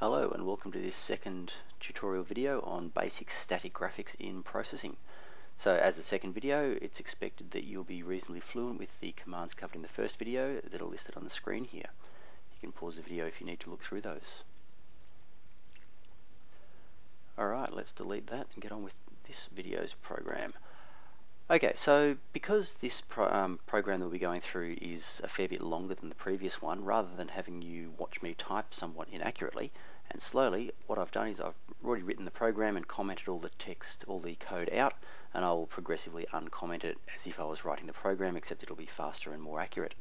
Hello and welcome to this second tutorial video on basic static graphics in processing. So as the second video it's expected that you'll be reasonably fluent with the commands covered in the first video that are listed on the screen here. You can pause the video if you need to look through those. Alright, let's delete that and get on with this video's program. Okay, so because this pro um, program that we'll be going through is a fair bit longer than the previous one, rather than having you watch me type somewhat inaccurately and slowly, what I've done is I've already written the program and commented all the text, all the code out, and I will progressively uncomment it as if I was writing the program, except it'll be faster and more accurate.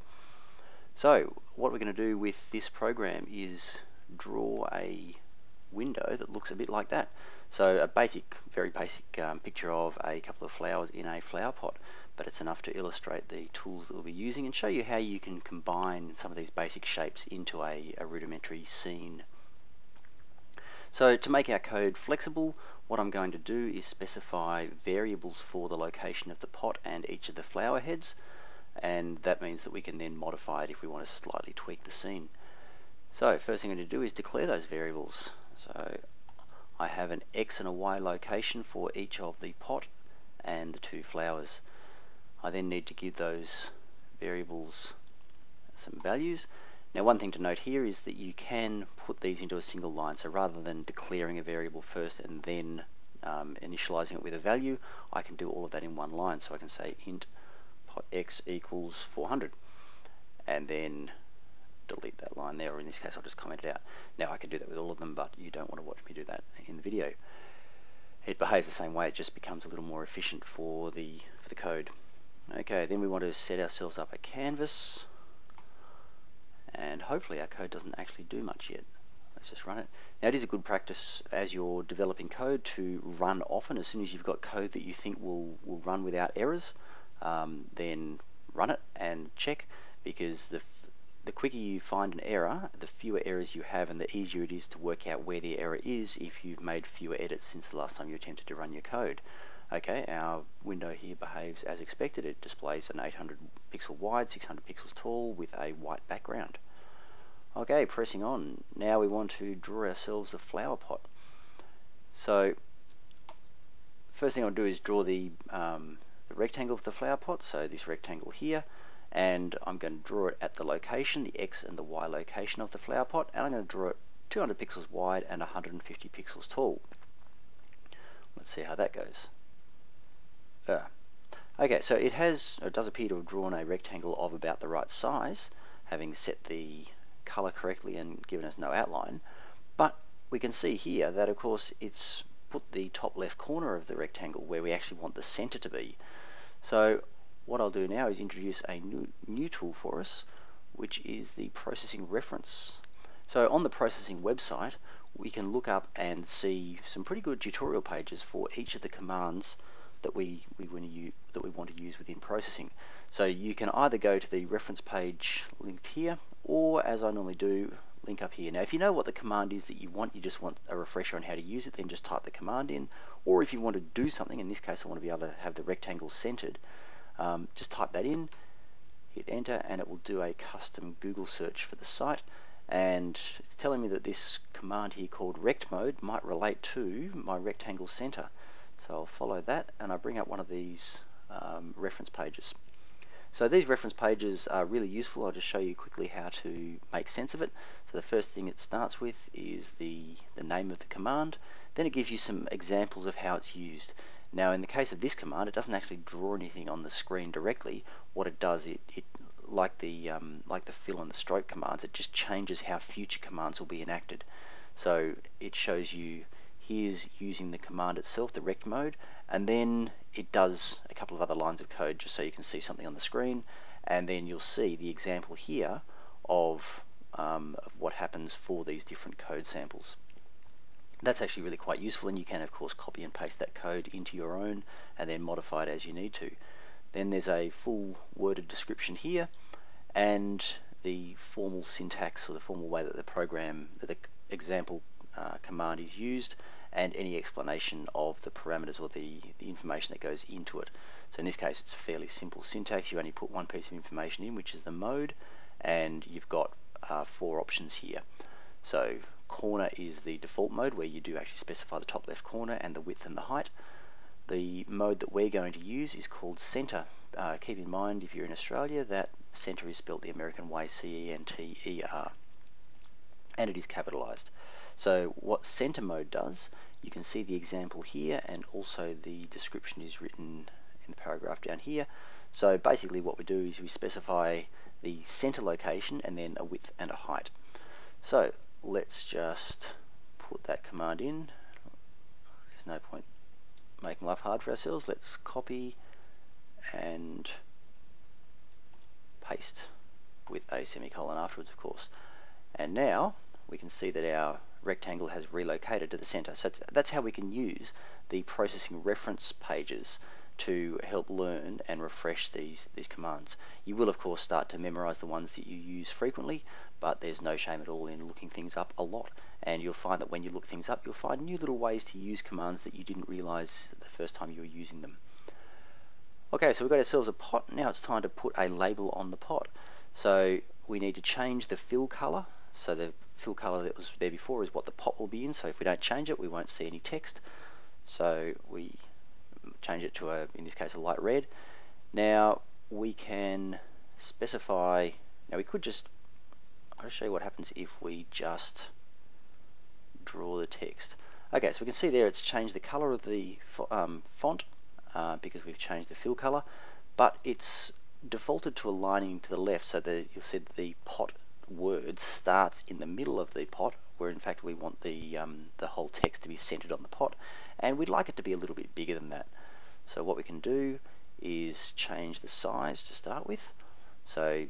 So, what we're going to do with this program is draw a window that looks a bit like that. So a basic, very basic um, picture of a couple of flowers in a flower pot, but it's enough to illustrate the tools that we'll be using and show you how you can combine some of these basic shapes into a, a rudimentary scene. So to make our code flexible, what I'm going to do is specify variables for the location of the pot and each of the flower heads, and that means that we can then modify it if we want to slightly tweak the scene. So first thing I'm going to do is declare those variables. So I have an X and a Y location for each of the pot and the two flowers. I then need to give those variables some values. Now one thing to note here is that you can put these into a single line. So rather than declaring a variable first and then um, initializing it with a value, I can do all of that in one line. So I can say int pot x equals 400 and then delete that line there, or in this case I'll just comment it out. Now I can do that with all of them, but you don't want to watch me do that in the video. It behaves the same way, it just becomes a little more efficient for the, for the code. Okay, then we want to set ourselves up a canvas, and hopefully our code doesn't actually do much yet. Let's just run it. Now it is a good practice as you're developing code to run often. As soon as you've got code that you think will, will run without errors, um, then run it and check because the the quicker you find an error, the fewer errors you have and the easier it is to work out where the error is if you've made fewer edits since the last time you attempted to run your code. Okay, our window here behaves as expected. It displays an 800 pixel wide, 600 pixels tall with a white background. Okay, pressing on. Now we want to draw ourselves a flower pot. So, first thing I'll do is draw the, um, the rectangle of the flower pot. So this rectangle here and I'm going to draw it at the location, the X and the Y location of the flower pot, and I'm going to draw it 200 pixels wide and 150 pixels tall. Let's see how that goes. Uh, okay, so it has, it does appear to have drawn a rectangle of about the right size, having set the color correctly and given us no outline, but we can see here that of course it's put the top left corner of the rectangle where we actually want the center to be. So what I'll do now is introduce a new, new tool for us, which is the processing reference. So on the processing website, we can look up and see some pretty good tutorial pages for each of the commands that we, we, want to use, that we want to use within processing. So you can either go to the reference page linked here, or as I normally do, link up here. Now if you know what the command is that you want, you just want a refresher on how to use it, then just type the command in. Or if you want to do something, in this case I want to be able to have the rectangle centered, um, just type that in, hit enter, and it will do a custom Google search for the site. And it's telling me that this command here called rect mode might relate to my rectangle center. So I'll follow that, and I bring up one of these um, reference pages. So these reference pages are really useful. I'll just show you quickly how to make sense of it. So the first thing it starts with is the, the name of the command. Then it gives you some examples of how it's used. Now in the case of this command, it doesn't actually draw anything on the screen directly. What it does, it, it like the um, like the fill and the stroke commands, it just changes how future commands will be enacted. So it shows you here's using the command itself, the rect mode, and then it does a couple of other lines of code just so you can see something on the screen, and then you'll see the example here of, um, of what happens for these different code samples. That's actually really quite useful and you can of course copy and paste that code into your own and then modify it as you need to. Then there's a full worded description here and the formal syntax or the formal way that the program, that the example uh, command is used and any explanation of the parameters or the, the information that goes into it. So in this case it's a fairly simple syntax. You only put one piece of information in which is the mode and you've got uh, four options here. So corner is the default mode where you do actually specify the top left corner and the width and the height. The mode that we're going to use is called center. Uh, keep in mind if you're in Australia that center is spelled the American way C-E-N-T-E-R and it is capitalized. So what center mode does, you can see the example here and also the description is written in the paragraph down here. So basically what we do is we specify the center location and then a width and a height. So let's just put that command in. There's no point making life hard for ourselves. Let's copy and paste with a semicolon afterwards, of course. And now we can see that our rectangle has relocated to the center. So that's how we can use the processing reference pages to help learn and refresh these, these commands. You will of course start to memorize the ones that you use frequently, but there's no shame at all in looking things up a lot. And you'll find that when you look things up, you'll find new little ways to use commands that you didn't realize the first time you were using them. Okay, so we've got ourselves a pot. Now it's time to put a label on the pot. So we need to change the fill color. So the fill color that was there before is what the pot will be in. So if we don't change it, we won't see any text. So we change it to a, in this case, a light red. Now we can specify, now we could just, I'll show you what happens if we just draw the text. Okay, so we can see there it's changed the color of the um, font uh, because we've changed the fill color, but it's defaulted to aligning to the left so that you'll see that the pot word starts in the middle of the pot where in fact we want the um, the whole text to be centered on the pot and we'd like it to be a little bit bigger than that so what we can do is change the size to start with. So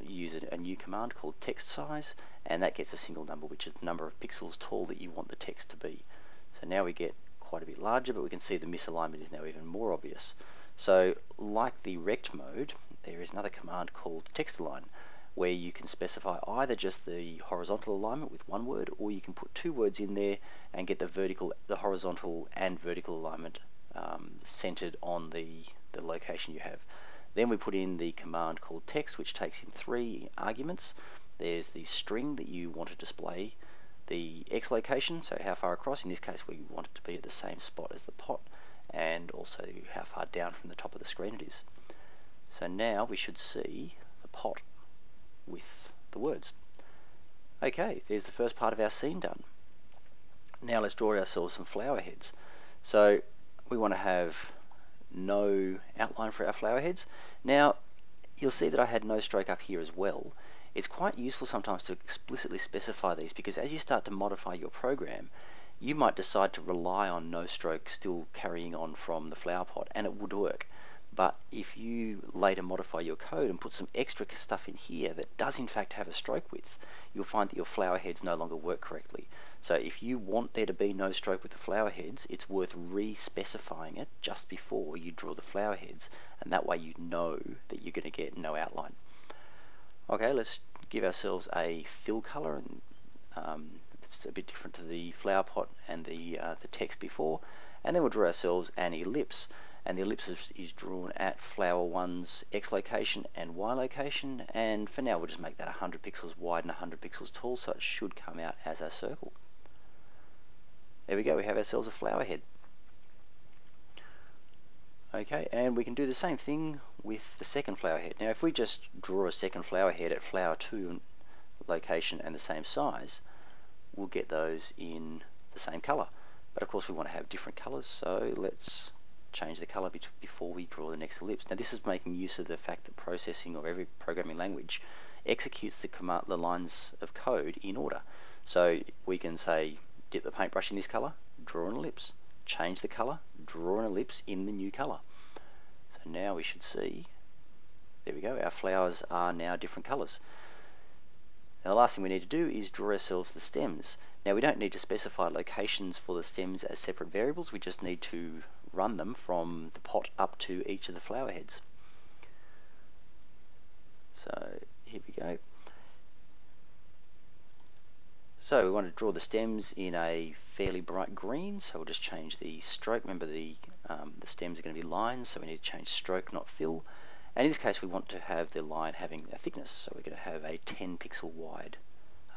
use a, new command called text size and that gets a single number which is the number of pixels tall that you want the text to be. So now we get quite a bit larger but we can see the misalignment is now even more obvious. So like the rect mode there is another command called text align where you can specify either just the horizontal alignment with one word or you can put two words in there and get the vertical the horizontal and vertical alignment um, centered on the, the location you have. Then we put in the command called text, which takes in three arguments. There's the string that you want to display, the x location, so how far across. In this case, we want it to be at the same spot as the pot, and also how far down from the top of the screen it is. So now we should see the pot with the words. Okay, there's the first part of our scene done. Now let's draw ourselves some flower heads. So we want to have no outline for our flower heads. Now, you'll see that I had no stroke up here as well. It's quite useful sometimes to explicitly specify these because as you start to modify your program, you might decide to rely on no stroke still carrying on from the flower pot and it would work. But if you later modify your code and put some extra stuff in here that does in fact have a stroke width, you'll find that your flower heads no longer work correctly. So if you want there to be no stroke with the flower heads, it's worth re-specifying it just before you draw the flower heads, and that way you know that you're going to get no outline. Okay, let's give ourselves a fill color, and um, it's a bit different to the flower pot and the, uh, the text before, and then we'll draw ourselves an ellipse and the ellipse is drawn at flower 1's x location and y location and for now we'll just make that 100 pixels wide and 100 pixels tall so it should come out as a circle. There we go, we have ourselves a flower head. Okay, and we can do the same thing with the second flower head. Now if we just draw a second flower head at flower 2 location and the same size, we'll get those in the same colour. But of course we want to have different colours, so let's change the color before we draw the next ellipse. Now this is making use of the fact that processing or every programming language executes the command the lines of code in order. So we can say dip the paintbrush in this color, draw an ellipse, change the color, draw an ellipse in the new color. So now we should see, there we go, our flowers are now different colors. Now the last thing we need to do is draw ourselves the stems. Now we don't need to specify locations for the stems as separate variables, we just need to run them from the pot up to each of the flower heads. So here we go. So we want to draw the stems in a fairly bright green, so we'll just change the stroke. Remember the, um, the stems are going to be lines, so we need to change stroke, not fill. And in this case we want to have the line having a thickness, so we're going to have a 10 pixel wide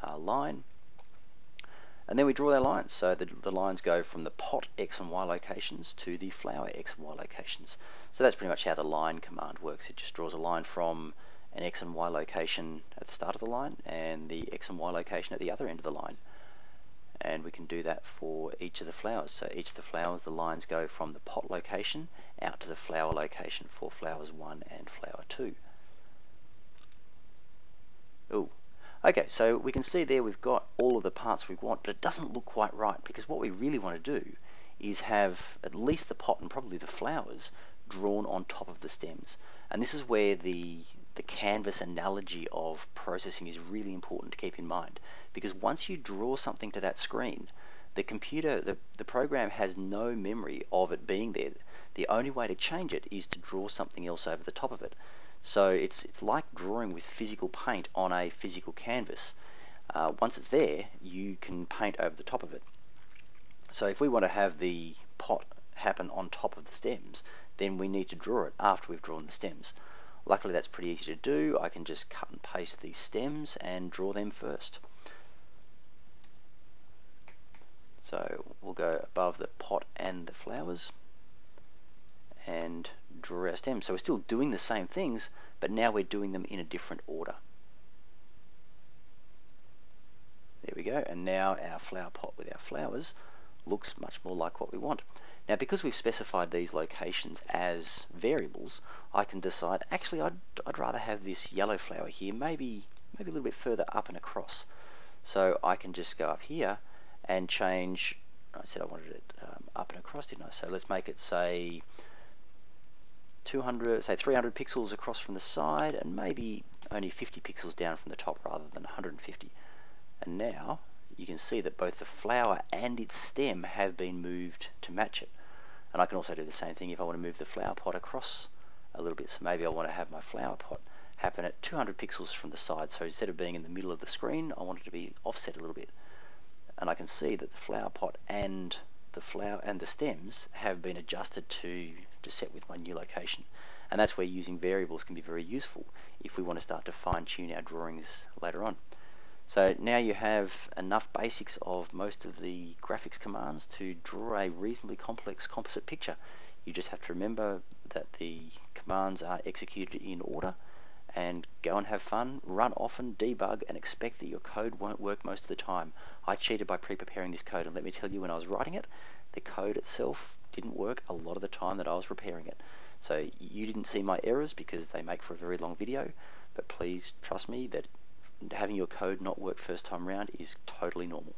uh, line. And then we draw our lines. So the, the lines go from the pot X and Y locations to the flower X and Y locations. So that's pretty much how the line command works. It just draws a line from an X and Y location at the start of the line and the X and Y location at the other end of the line. And we can do that for each of the flowers. So each of the flowers, the lines go from the pot location out to the flower location for flowers 1 and flower 2. Ooh. Okay, so we can see there we've got all of the parts we want, but it doesn't look quite right because what we really want to do is have at least the pot and probably the flowers drawn on top of the stems. And this is where the the canvas analogy of processing is really important to keep in mind because once you draw something to that screen, the computer, the, the program has no memory of it being there. The only way to change it is to draw something else over the top of it. So it's, it's like drawing with physical paint on a physical canvas. Uh, once it's there, you can paint over the top of it. So if we want to have the pot happen on top of the stems, then we need to draw it after we've drawn the stems. Luckily that's pretty easy to do. I can just cut and paste these stems and draw them first. So we'll go above the pot and the flowers and draw our stems. So we're still doing the same things, but now we're doing them in a different order. There we go, and now our flower pot with our flowers looks much more like what we want. Now because we've specified these locations as variables, I can decide, actually I'd, I'd rather have this yellow flower here, maybe, maybe a little bit further up and across. So I can just go up here and change, I said I wanted it um, up and across, didn't I? So let's make it say 200, say 300 pixels across from the side and maybe only 50 pixels down from the top rather than 150. And now you can see that both the flower and its stem have been moved to match it. And I can also do the same thing if I want to move the flower pot across a little bit. So maybe I want to have my flower pot happen at 200 pixels from the side. So instead of being in the middle of the screen, I want it to be offset a little bit. And I can see that the flower pot and the flower and the stems have been adjusted to, to set with my new location. And that's where using variables can be very useful if we want to start to fine tune our drawings later on. So now you have enough basics of most of the graphics commands to draw a reasonably complex composite picture. You just have to remember that the commands are executed in order and go and have fun, run often, debug, and expect that your code won't work most of the time. I cheated by pre-preparing this code, and let me tell you, when I was writing it, the code itself didn't work a lot of the time that I was preparing it. So you didn't see my errors because they make for a very long video, but please trust me that having your code not work first time around is totally normal.